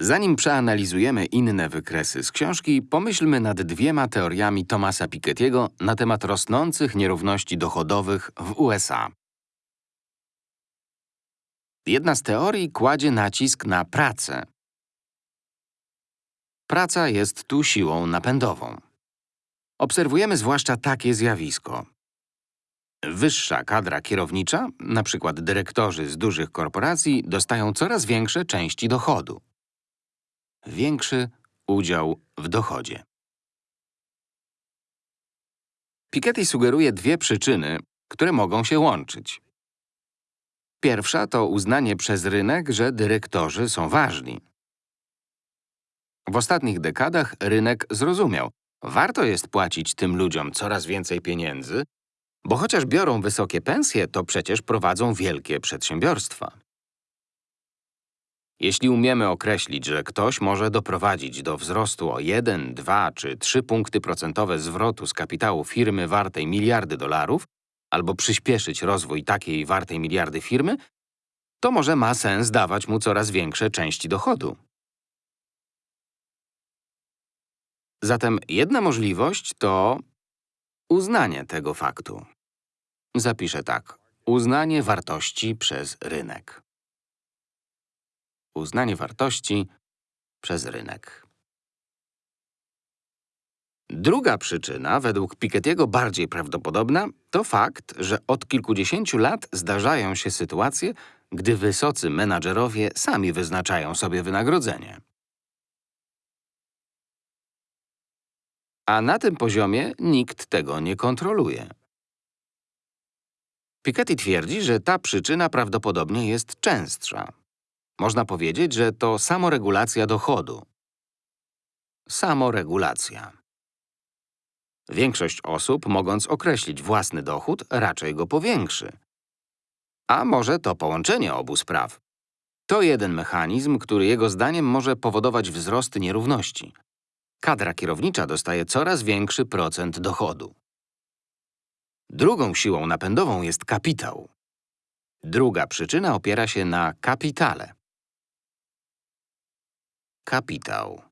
Zanim przeanalizujemy inne wykresy z książki, pomyślmy nad dwiema teoriami Thomasa Piketty'ego na temat rosnących nierówności dochodowych w USA. Jedna z teorii kładzie nacisk na pracę. Praca jest tu siłą napędową. Obserwujemy zwłaszcza takie zjawisko. Wyższa kadra kierownicza, przykład dyrektorzy z dużych korporacji, dostają coraz większe części dochodu. Większy udział w dochodzie. Piketty sugeruje dwie przyczyny, które mogą się łączyć. Pierwsza to uznanie przez rynek, że dyrektorzy są ważni. W ostatnich dekadach rynek zrozumiał, warto jest płacić tym ludziom coraz więcej pieniędzy, bo chociaż biorą wysokie pensje, to przecież prowadzą wielkie przedsiębiorstwa. Jeśli umiemy określić, że ktoś może doprowadzić do wzrostu o 1, 2 czy 3 punkty procentowe zwrotu z kapitału firmy wartej miliardy dolarów, albo przyspieszyć rozwój takiej wartej miliardy firmy, to może ma sens dawać mu coraz większe części dochodu. Zatem jedna możliwość to uznanie tego faktu. Zapiszę tak. Uznanie wartości przez rynek. Uznanie wartości przez rynek. Druga przyczyna, według Piketty'ego bardziej prawdopodobna, to fakt, że od kilkudziesięciu lat zdarzają się sytuacje, gdy wysocy menadżerowie sami wyznaczają sobie wynagrodzenie. A na tym poziomie nikt tego nie kontroluje. Piketty twierdzi, że ta przyczyna prawdopodobnie jest częstsza. Można powiedzieć, że to samoregulacja dochodu. Samoregulacja. Większość osób, mogąc określić własny dochód, raczej go powiększy. A może to połączenie obu spraw. To jeden mechanizm, który jego zdaniem może powodować wzrost nierówności. Kadra kierownicza dostaje coraz większy procent dochodu. Drugą siłą napędową jest kapitał. Druga przyczyna opiera się na kapitale. Kapitał.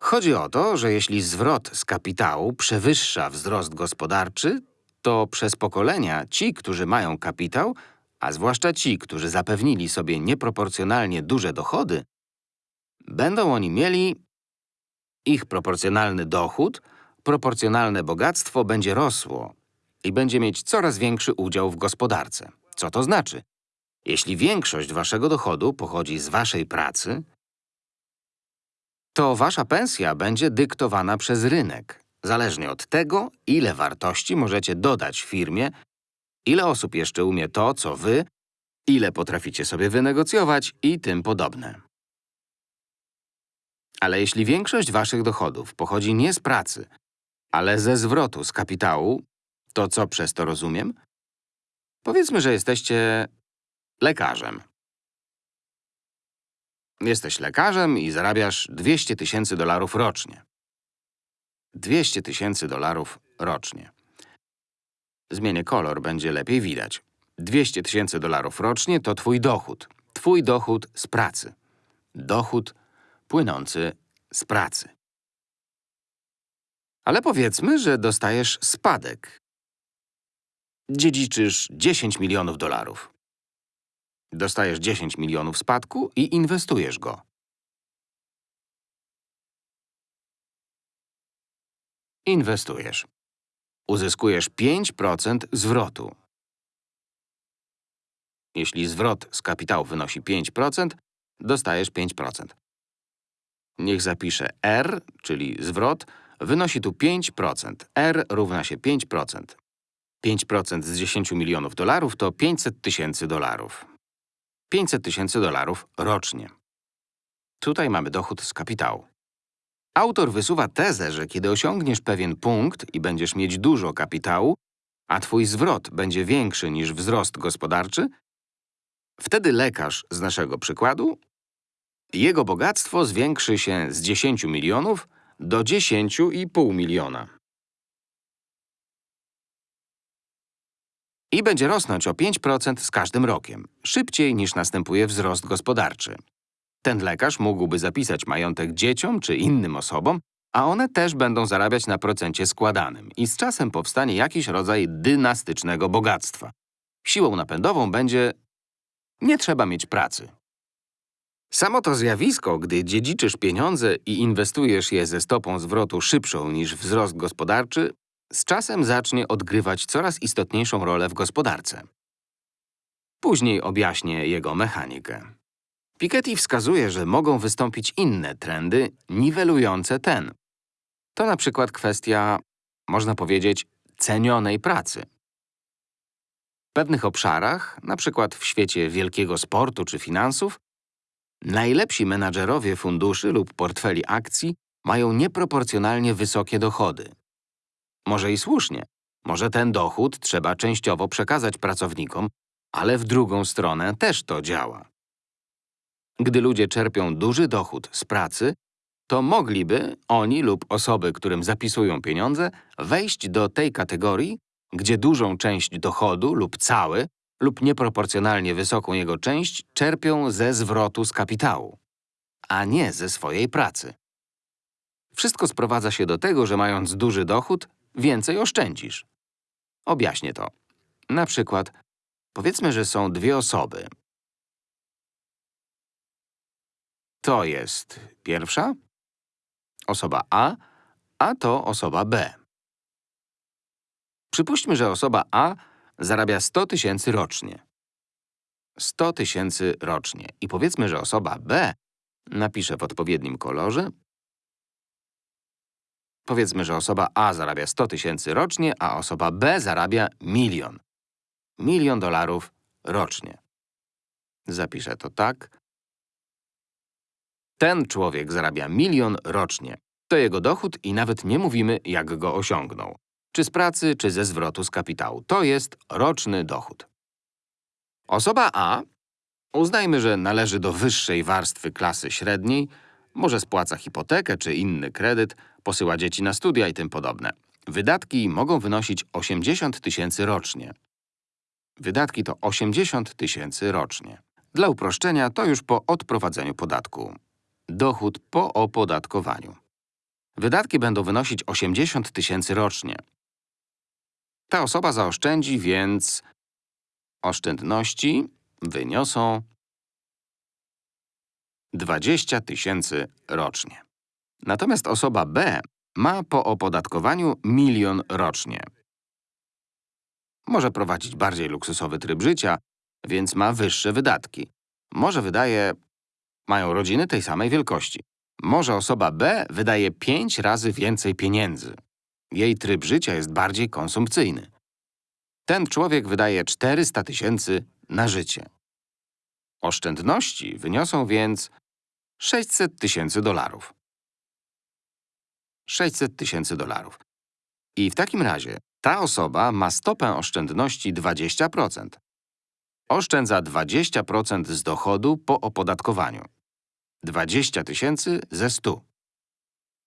Chodzi o to, że jeśli zwrot z kapitału przewyższa wzrost gospodarczy, to przez pokolenia ci, którzy mają kapitał, a zwłaszcza ci, którzy zapewnili sobie nieproporcjonalnie duże dochody, będą oni mieli ich proporcjonalny dochód, proporcjonalne bogactwo będzie rosło i będzie mieć coraz większy udział w gospodarce. Co to znaczy? Jeśli większość waszego dochodu pochodzi z waszej pracy, to wasza pensja będzie dyktowana przez rynek, zależnie od tego, ile wartości możecie dodać firmie, ile osób jeszcze umie to, co wy, ile potraficie sobie wynegocjować i tym podobne. Ale jeśli większość waszych dochodów pochodzi nie z pracy, ale ze zwrotu z kapitału, to co przez to rozumiem? Powiedzmy, że jesteście lekarzem. Jesteś lekarzem i zarabiasz 200 tysięcy dolarów rocznie. 200 tysięcy dolarów rocznie. Zmienię kolor, będzie lepiej widać. 200 tysięcy dolarów rocznie to twój dochód. Twój dochód z pracy. Dochód płynący z pracy. Ale powiedzmy, że dostajesz spadek. Dziedziczysz 10 milionów dolarów. Dostajesz 10 milionów spadku i inwestujesz go. Inwestujesz. Uzyskujesz 5% zwrotu. Jeśli zwrot z kapitału wynosi 5%, dostajesz 5%. Niech zapiszę R, czyli zwrot, wynosi tu 5%. R równa się 5%. 5% z 10 milionów dolarów to 500 tysięcy dolarów. 500 tysięcy dolarów rocznie. Tutaj mamy dochód z kapitału. Autor wysuwa tezę, że kiedy osiągniesz pewien punkt i będziesz mieć dużo kapitału, a twój zwrot będzie większy niż wzrost gospodarczy, wtedy lekarz z naszego przykładu, jego bogactwo zwiększy się z 10 milionów do 10,5 miliona. I będzie rosnąć o 5% z każdym rokiem, szybciej niż następuje wzrost gospodarczy. Ten lekarz mógłby zapisać majątek dzieciom czy innym osobom, a one też będą zarabiać na procencie składanym i z czasem powstanie jakiś rodzaj dynastycznego bogactwa. Siłą napędową będzie nie trzeba mieć pracy. Samo to zjawisko, gdy dziedziczysz pieniądze i inwestujesz je ze stopą zwrotu szybszą niż wzrost gospodarczy, z czasem zacznie odgrywać coraz istotniejszą rolę w gospodarce. Później objaśnię jego mechanikę. Piketty wskazuje, że mogą wystąpić inne trendy niwelujące ten. To na przykład kwestia, można powiedzieć, cenionej pracy. W pewnych obszarach, na przykład w świecie wielkiego sportu czy finansów, najlepsi menadżerowie funduszy lub portfeli akcji mają nieproporcjonalnie wysokie dochody. Może i słusznie. Może ten dochód trzeba częściowo przekazać pracownikom, ale w drugą stronę też to działa. Gdy ludzie czerpią duży dochód z pracy, to mogliby oni lub osoby, którym zapisują pieniądze, wejść do tej kategorii, gdzie dużą część dochodu lub cały lub nieproporcjonalnie wysoką jego część czerpią ze zwrotu z kapitału, a nie ze swojej pracy. Wszystko sprowadza się do tego, że mając duży dochód, więcej oszczędzisz. Objaśnię to. Na przykład, powiedzmy, że są dwie osoby. To jest pierwsza, osoba A, a to osoba B. Przypuśćmy, że osoba A zarabia 100 tysięcy rocznie. 100 tysięcy rocznie. I powiedzmy, że osoba B napiszę w odpowiednim kolorze. Powiedzmy, że osoba A zarabia 100 tysięcy rocznie, a osoba B zarabia milion. Milion dolarów rocznie. Zapiszę to tak. Ten człowiek zarabia milion rocznie. To jego dochód i nawet nie mówimy, jak go osiągnął. Czy z pracy, czy ze zwrotu z kapitału. To jest roczny dochód. Osoba A, uznajmy, że należy do wyższej warstwy klasy średniej, może spłaca hipotekę czy inny kredyt, posyła dzieci na studia i tym podobne. Wydatki mogą wynosić 80 tysięcy rocznie. Wydatki to 80 tysięcy rocznie. Dla uproszczenia to już po odprowadzeniu podatku. Dochód po opodatkowaniu. Wydatki będą wynosić 80 tysięcy rocznie. Ta osoba zaoszczędzi więc oszczędności wyniosą 20 tysięcy rocznie. Natomiast osoba B ma po opodatkowaniu milion rocznie. Może prowadzić bardziej luksusowy tryb życia, więc ma wyższe wydatki. Może wydaje… mają rodziny tej samej wielkości. Może osoba B wydaje 5 razy więcej pieniędzy. Jej tryb życia jest bardziej konsumpcyjny. Ten człowiek wydaje 400 tysięcy na życie. Oszczędności wyniosą więc 600 tysięcy dolarów. 600 tysięcy dolarów. I w takim razie ta osoba ma stopę oszczędności 20%. Oszczędza 20% z dochodu po opodatkowaniu. 20 tysięcy ze 100.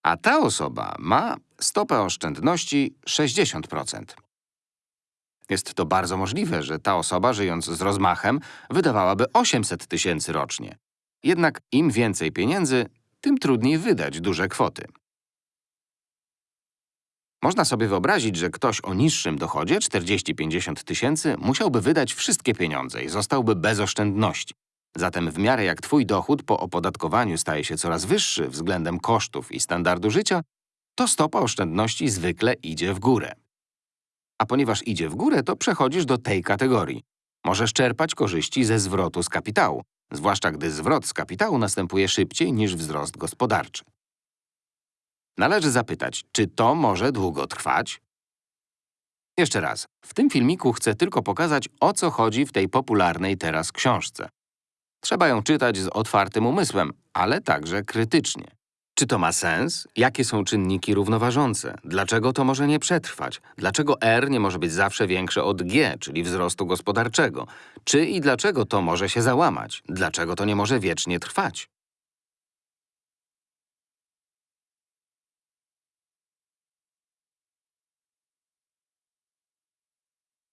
A ta osoba ma stopę oszczędności 60%. Jest to bardzo możliwe, że ta osoba, żyjąc z rozmachem, wydawałaby 800 tysięcy rocznie. Jednak im więcej pieniędzy, tym trudniej wydać duże kwoty. Można sobie wyobrazić, że ktoś o niższym dochodzie, 40-50 tysięcy, musiałby wydać wszystkie pieniądze i zostałby bez oszczędności. Zatem w miarę jak twój dochód po opodatkowaniu staje się coraz wyższy względem kosztów i standardu życia, to stopa oszczędności zwykle idzie w górę. A ponieważ idzie w górę, to przechodzisz do tej kategorii. Możesz czerpać korzyści ze zwrotu z kapitału, zwłaszcza gdy zwrot z kapitału następuje szybciej niż wzrost gospodarczy. Należy zapytać, czy to może długo trwać? Jeszcze raz, w tym filmiku chcę tylko pokazać, o co chodzi w tej popularnej teraz książce. Trzeba ją czytać z otwartym umysłem, ale także krytycznie. Czy to ma sens? Jakie są czynniki równoważące? Dlaczego to może nie przetrwać? Dlaczego R nie może być zawsze większe od G, czyli wzrostu gospodarczego? Czy i dlaczego to może się załamać? Dlaczego to nie może wiecznie trwać?